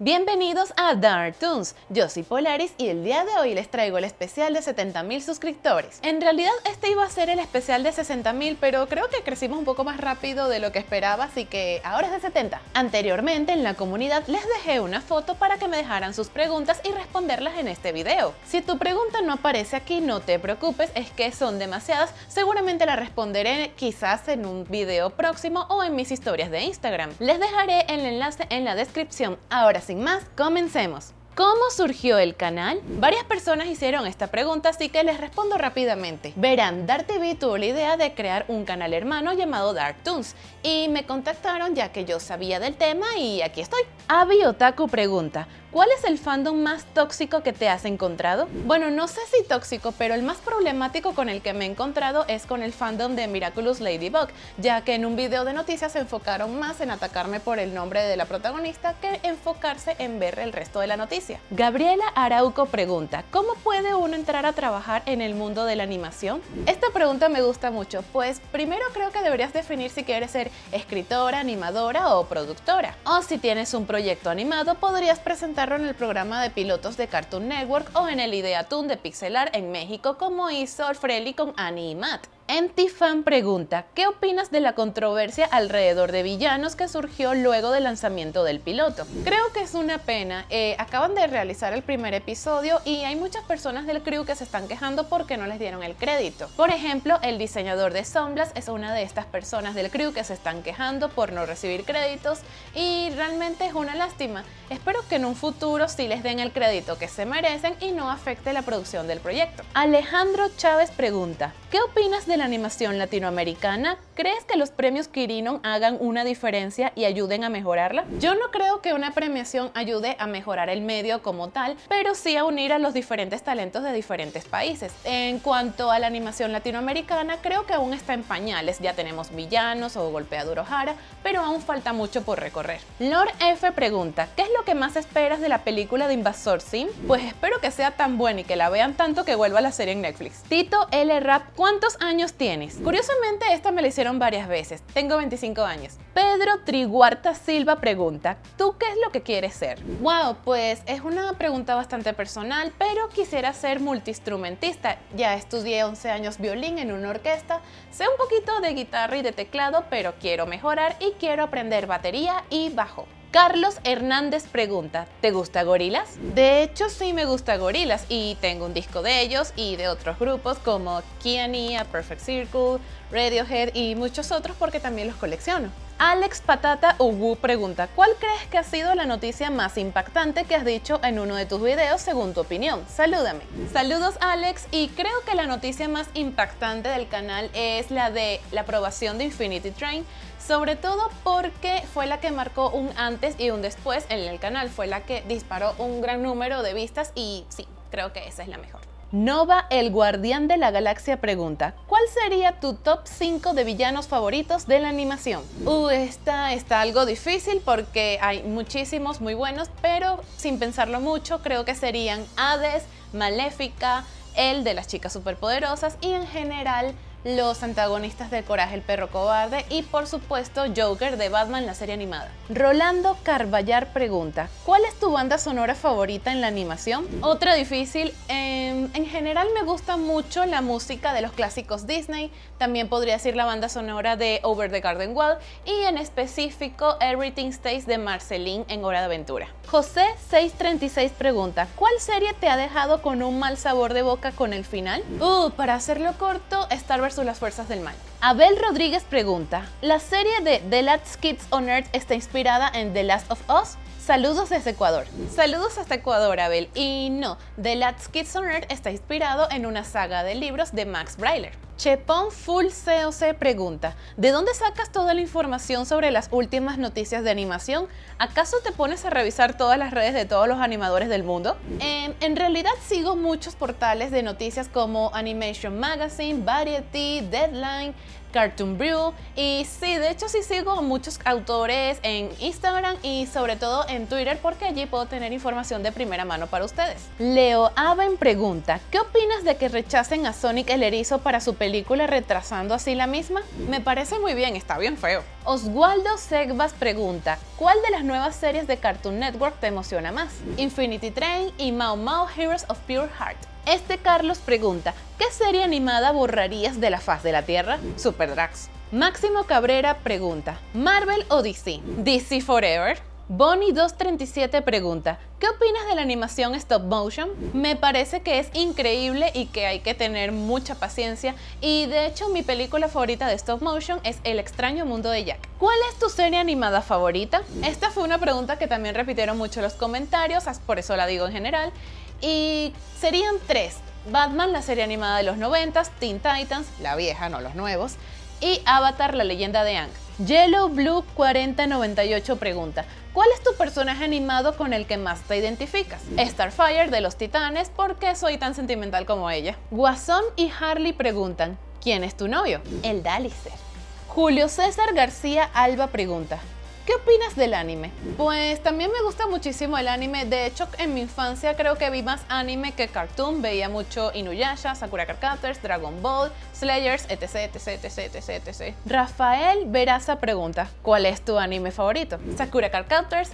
Bienvenidos a Dark Toons, yo soy Polaris y el día de hoy les traigo el especial de 70.000 suscriptores. En realidad este iba a ser el especial de 60.000 pero creo que crecimos un poco más rápido de lo que esperaba así que ahora es de 70. Anteriormente en la comunidad les dejé una foto para que me dejaran sus preguntas y responderlas en este video. Si tu pregunta no aparece aquí no te preocupes, es que son demasiadas, seguramente la responderé quizás en un video próximo o en mis historias de Instagram. Les dejaré el enlace en la descripción. Ahora sin más, comencemos. ¿Cómo surgió el canal? Varias personas hicieron esta pregunta, así que les respondo rápidamente. Verán, TV tuvo la idea de crear un canal hermano llamado Toons y me contactaron ya que yo sabía del tema y aquí estoy. Avi Otaku pregunta, ¿Cuál es el fandom más tóxico que te has encontrado? Bueno, no sé si tóxico, pero el más problemático con el que me he encontrado es con el fandom de Miraculous Ladybug, ya que en un video de noticias se enfocaron más en atacarme por el nombre de la protagonista que enfocarse en ver el resto de la noticia. Gabriela Arauco pregunta, ¿cómo puede uno entrar a trabajar en el mundo de la animación? Esta pregunta me gusta mucho, pues primero creo que deberías definir si quieres ser escritora, animadora o productora. O si tienes un proyecto animado, podrías presentar en el programa de pilotos de Cartoon Network o en el Ideatoon de Pixelar en México como hizo Alfredi con Annie y Matt. Entifan pregunta, ¿qué opinas de la controversia alrededor de villanos que surgió luego del lanzamiento del piloto? Creo que es una pena, eh, acaban de realizar el primer episodio y hay muchas personas del crew que se están quejando porque no les dieron el crédito. Por ejemplo, el diseñador de Sunblast es una de estas personas del crew que se están quejando por no recibir créditos y realmente es una lástima. Espero que en un futuro sí les den el crédito que se merecen y no afecte la producción del proyecto. Alejandro Chávez pregunta, ¿qué opinas de la animación latinoamericana, ¿crees que los premios Quirino hagan una diferencia y ayuden a mejorarla? Yo no creo que una premiación ayude a mejorar el medio como tal, pero sí a unir a los diferentes talentos de diferentes países. En cuanto a la animación latinoamericana, creo que aún está en pañales, ya tenemos villanos o golpeador Jara, pero aún falta mucho por recorrer. Lord F pregunta, ¿qué es lo que más esperas de la película de Invasor Sim? Pues espero que sea tan buena y que la vean tanto que vuelva a la serie en Netflix. Tito L. Rap, ¿cuántos años tienes? Curiosamente esta me la hicieron varias veces, tengo 25 años. Pedro Triguarta Silva pregunta, ¿tú qué es lo que quieres ser? Wow, pues es una pregunta bastante personal, pero quisiera ser multiinstrumentista. Ya estudié 11 años violín en una orquesta, sé un poquito de guitarra y de teclado, pero quiero mejorar y quiero aprender batería y bajo. Carlos Hernández pregunta, ¿te gusta Gorilas? De hecho sí me gusta Gorilas y tengo un disco de ellos y de otros grupos como Kiania, Perfect Circle, Radiohead y muchos otros porque también los colecciono. Alex Patata Ubu pregunta, ¿cuál crees que ha sido la noticia más impactante que has dicho en uno de tus videos según tu opinión? Salúdame. Saludos Alex y creo que la noticia más impactante del canal es la de la aprobación de Infinity Train, sobre todo porque fue la que marcó un antes y un después en el canal, fue la que disparó un gran número de vistas y sí, creo que esa es la mejor. Nova, el guardián de la galaxia, pregunta ¿Cuál sería tu top 5 de villanos favoritos de la animación? Uh, esta está algo difícil porque hay muchísimos muy buenos, pero sin pensarlo mucho creo que serían Hades, Maléfica, el de las chicas superpoderosas y en general los antagonistas de Coraje el perro cobarde y por supuesto Joker de Batman la serie animada. Rolando Carballar pregunta, ¿cuál es tu banda sonora favorita en la animación? Otra difícil, em, en general me gusta mucho la música de los clásicos Disney, también podría decir la banda sonora de Over the Garden Wall y en específico Everything Stays de Marceline en Hora de Aventura. José 636 pregunta, ¿cuál serie te ha dejado con un mal sabor de boca con el final? Uh, para hacerlo corto, Star Wars las fuerzas del mal. Abel Rodríguez pregunta, ¿la serie de The Last Kids on Earth está inspirada en The Last of Us? Saludos desde Ecuador. Saludos hasta Ecuador, Abel. Y no, The Last Kids on Earth está inspirado en una saga de libros de Max Brailer. Chepon Full COC pregunta, ¿de dónde sacas toda la información sobre las últimas noticias de animación? ¿Acaso te pones a revisar todas las redes de todos los animadores del mundo? Em, en realidad sigo muchos portales de noticias como Animation Magazine, Variety, Deadline, Cartoon Brew y sí, de hecho sí sigo muchos autores en Instagram y sobre todo en Twitter porque allí puedo tener información de primera mano para ustedes. Leo Aben pregunta, ¿qué opinas de que rechacen a Sonic el Erizo para su película retrasando así la misma? Me parece muy bien, está bien feo. Oswaldo Segbas pregunta, ¿cuál de las nuevas series de Cartoon Network te emociona más? Infinity Train y Mao Mao Heroes of Pure Heart. Este Carlos pregunta, ¿qué serie animada borrarías de la faz de la Tierra? Super Drax. Máximo Cabrera pregunta, ¿Marvel o DC? DC Forever. Bonnie237 pregunta, ¿qué opinas de la animación stop motion? Me parece que es increíble y que hay que tener mucha paciencia y de hecho mi película favorita de stop motion es El extraño mundo de Jack. ¿Cuál es tu serie animada favorita? Esta fue una pregunta que también repitieron mucho los comentarios, por eso la digo en general y serían tres. Batman, la serie animada de los 90, Teen Titans, la vieja, no los nuevos, y Avatar, la leyenda de Ang. Yellow Blue 4098 pregunta, ¿cuál es tu personaje animado con el que más te identificas? Starfire de los Titanes, ¿por qué soy tan sentimental como ella? Guasón y Harley preguntan, ¿quién es tu novio? El Dalicer. Julio César García Alba pregunta, ¿Qué opinas del anime? Pues también me gusta muchísimo el anime. De hecho, en mi infancia creo que vi más anime que cartoon. Veía mucho Inuyasha, Sakura Card Dragon Ball, Slayers, etc, etc, etc, etc, etc. Rafael Veraza pregunta, ¿cuál es tu anime favorito? Sakura Card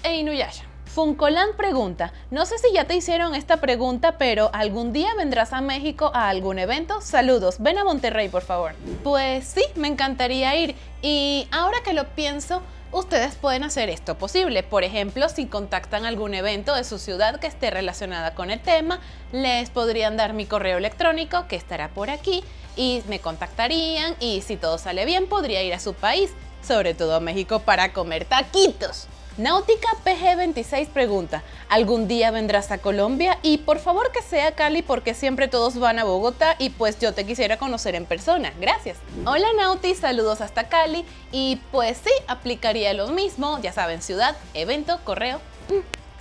e Inuyasha. Funcolan pregunta, no sé si ya te hicieron esta pregunta, pero ¿algún día vendrás a México a algún evento? Saludos, ven a Monterrey por favor. Pues sí, me encantaría ir y ahora que lo pienso, ustedes pueden hacer esto posible. Por ejemplo, si contactan algún evento de su ciudad que esté relacionada con el tema, les podrían dar mi correo electrónico que estará por aquí y me contactarían y si todo sale bien podría ir a su país, sobre todo a México para comer taquitos. Náutica PG26 pregunta, ¿algún día vendrás a Colombia? Y por favor que sea Cali porque siempre todos van a Bogotá y pues yo te quisiera conocer en persona. Gracias. Hola Nauti, saludos hasta Cali y pues sí, aplicaría lo mismo, ya saben, ciudad, evento, correo.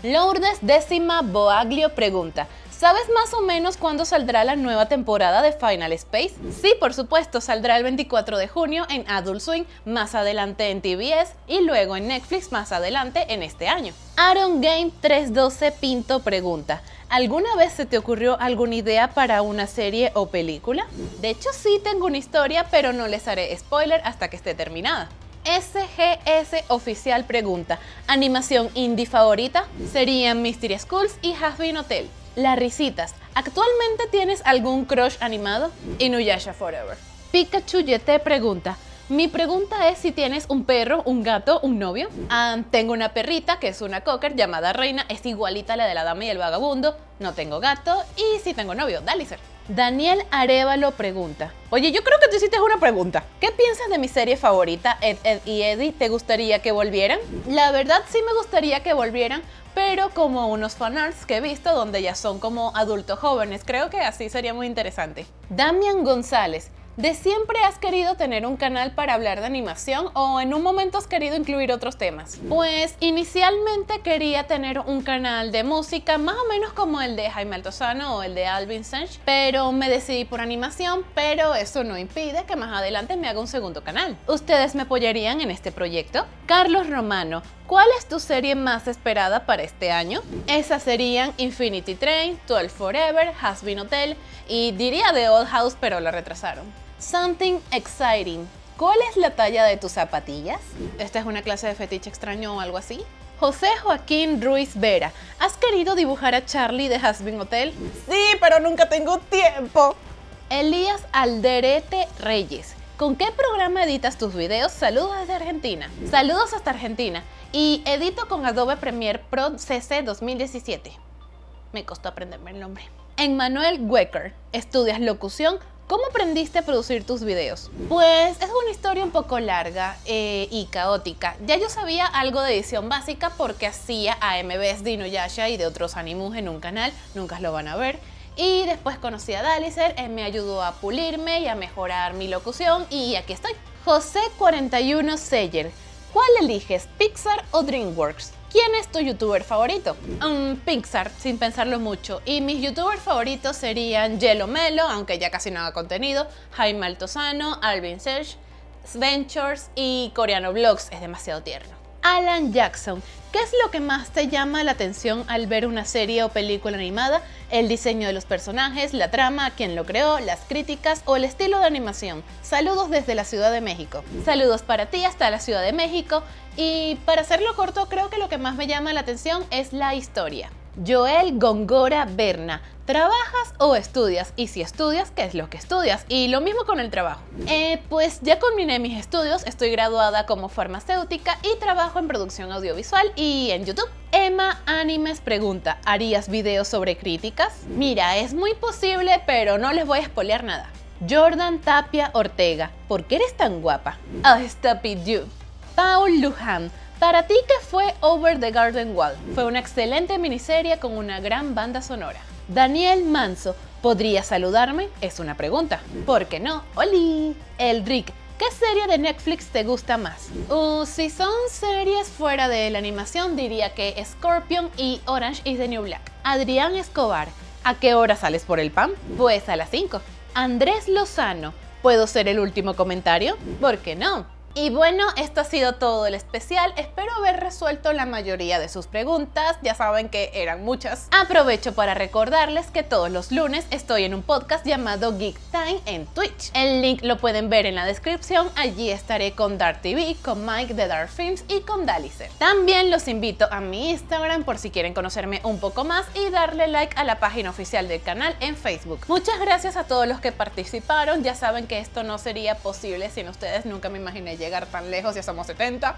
Lourdes décima Boaglio pregunta, ¿Sabes más o menos cuándo saldrá la nueva temporada de Final Space? Sí, por supuesto, saldrá el 24 de junio en Adult Swing, más adelante en TBS y luego en Netflix más adelante en este año. Aaron Game 312 Pinto pregunta, ¿Alguna vez se te ocurrió alguna idea para una serie o película? De hecho sí tengo una historia, pero no les haré spoiler hasta que esté terminada. SGS Oficial pregunta, ¿animación indie favorita? Serían Mystery Schools y Has Hotel. Las risitas. ¿Actualmente tienes algún crush animado? Inuyasha Forever. Pikachu te pregunta, mi pregunta es si tienes un perro, un gato, un novio. Ah, tengo una perrita que es una cocker llamada Reina, es igualita a la de la dama y el vagabundo. No tengo gato y sí tengo novio, Dalicer. Daniel Arevalo pregunta, oye yo creo que tú hiciste una pregunta. ¿Qué piensas de mi serie favorita, Ed, Ed y Eddie? ¿Te gustaría que volvieran? La verdad sí me gustaría que volvieran, pero como unos fanarts que he visto donde ya son como adultos jóvenes. Creo que así sería muy interesante. Damian González. ¿De siempre has querido tener un canal para hablar de animación o en un momento has querido incluir otros temas? Pues inicialmente quería tener un canal de música más o menos como el de Jaime Altozano o el de Alvin Sanch, pero me decidí por animación, pero eso no impide que más adelante me haga un segundo canal. ¿Ustedes me apoyarían en este proyecto? Carlos Romano, ¿Cuál es tu serie más esperada para este año? Esas serían Infinity Train, 12 Forever, Has Been Hotel y diría The Old House pero la retrasaron. Something Exciting. ¿Cuál es la talla de tus zapatillas? ¿Esta es una clase de fetiche extraño o algo así? José Joaquín Ruiz Vera, ¿has querido dibujar a Charlie de Has Been Hotel? Sí, pero nunca tengo tiempo. Elías Alderete Reyes, ¿con qué programa editas tus videos? Saludos desde Argentina. Saludos hasta Argentina y edito con Adobe Premiere Pro CC 2017. Me costó aprenderme el nombre. Emmanuel Wecker, estudias locución. ¿Cómo aprendiste a producir tus videos? Pues es una historia un poco larga eh, y caótica. Ya yo sabía algo de edición básica porque hacía AMVs de Inuyasha y de otros animus en un canal, nunca lo van a ver. Y después conocí a Dalicer, él me ayudó a pulirme y a mejorar mi locución y aquí estoy. José 41 Seyer, ¿Cuál eliges, Pixar o DreamWorks? ¿Quién es tu youtuber favorito? Um, Pixar, sin pensarlo mucho. Y mis youtubers favoritos serían Yellow Melo, aunque ya casi no haga contenido, Jaime Altozano, Alvin Serge, Ventures y Coreano Vlogs, es demasiado tierno. Alan Jackson, ¿qué es lo que más te llama la atención al ver una serie o película animada? ¿El diseño de los personajes, la trama, quién lo creó, las críticas o el estilo de animación? Saludos desde la Ciudad de México. Saludos para ti hasta la Ciudad de México y para hacerlo corto creo que lo que más me llama la atención es la historia. Joel Gongora Berna, ¿Trabajas o estudias? Y si estudias, ¿qué es lo que estudias? Y lo mismo con el trabajo. Eh, pues ya culminé mis estudios, estoy graduada como farmacéutica y trabajo en producción audiovisual y en YouTube. Emma Animes pregunta, ¿harías videos sobre críticas? Mira, es muy posible, pero no les voy a spoilear nada. Jordan Tapia Ortega, ¿por qué eres tan guapa? Oh, stop it you. Paul Lujan, para ti, ¿qué fue Over the Garden Wall? Fue una excelente miniserie con una gran banda sonora. Daniel Manso, ¿podría saludarme? Es una pregunta. ¿Por qué no? ¡Holi! El Rick, ¿Qué serie de Netflix te gusta más? Uh, si son series fuera de la animación, diría que Scorpion y Orange is the New Black. Adrián Escobar, ¿a qué hora sales por el pan? Pues a las 5. Andrés Lozano, ¿puedo ser el último comentario? ¿Por qué no? Y bueno, esto ha sido todo el especial. Espero haber resuelto la mayoría de sus preguntas. Ya saben que eran muchas. Aprovecho para recordarles que todos los lunes estoy en un podcast llamado Geek Time en Twitch. El link lo pueden ver en la descripción. Allí estaré con Dark TV, con Mike de Dark Films y con Dalicer. También los invito a mi Instagram por si quieren conocerme un poco más y darle like a la página oficial del canal en Facebook. Muchas gracias a todos los que participaron. Ya saben que esto no sería posible sin ustedes. Nunca me imaginé llegar tan lejos, ya somos 70.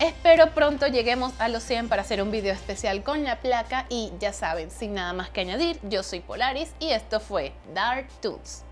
Espero pronto lleguemos a los 100 para hacer un video especial con la placa y ya saben, sin nada más que añadir, yo soy Polaris y esto fue Dark Tools.